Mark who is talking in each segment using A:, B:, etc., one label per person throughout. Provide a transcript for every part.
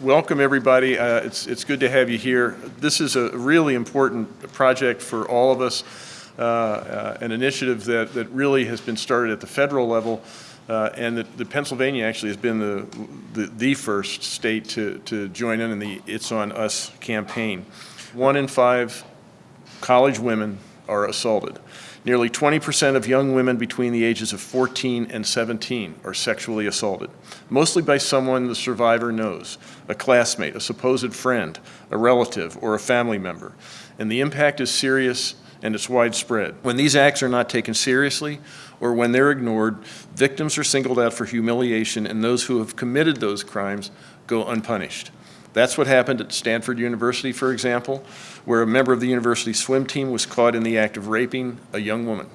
A: welcome everybody. Uh, It's, it's good to have you here. This is a really important project for all of us, uh, uh, an initiative that, that really has been started at the federal level, uh, and that the Pennsylvania actually has been the, the, the first state to, to join in in the It's On Us campaign. One in five college women are assaulted. Nearly 20% of young women between the ages of 14 and 17 are sexually assaulted, mostly by someone the survivor knows, a classmate, a supposed friend, a relative, or a family member. And the impact is serious and it's widespread. When these acts are not taken seriously or when they're ignored, victims are singled out for humiliation and those who have committed those crimes go unpunished. That's what happened at Stanford University, for example, where a member of the university swim team was caught in the act of raping a young woman.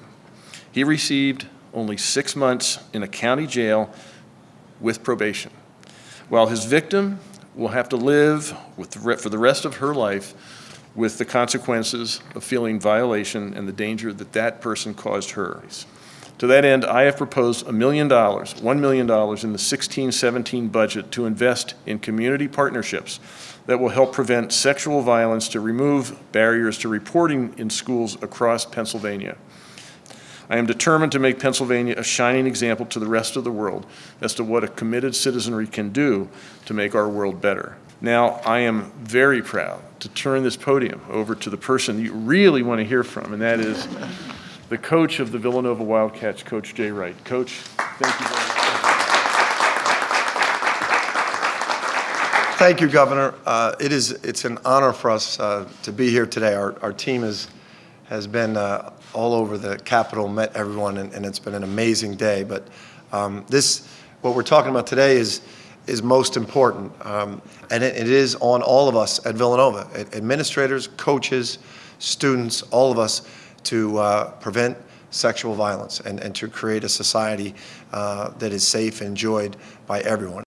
A: He received only six months in a county jail with probation, while his victim will have to live with the for the rest of her life with the consequences of feeling violation and the danger that that person caused her. To that end, I have proposed a million dollars, $1 million in the 16-17 budget to invest in community partnerships that will help prevent sexual violence to remove barriers to reporting in schools across Pennsylvania. I am determined to make Pennsylvania a shining example to the rest of the world as to what a committed citizenry can do to make our world better. Now, I am very proud to turn this podium over to the person you really want to hear from, and that is the coach of the Villanova Wildcats, Coach Jay Wright. Coach, thank you very much.
B: Thank you, Governor. Uh, It is, it's an honor for us uh, to be here today. Our, our team is, has been uh, all over the Capitol, met everyone, and, and it's been an amazing day. But um, this, what we're talking about today is, is most important. Um, And it, it is on all of us at Villanova, administrators, coaches, students, all of us, to uh, prevent sexual violence and, and to create a society uh, that is safe and enjoyed by everyone.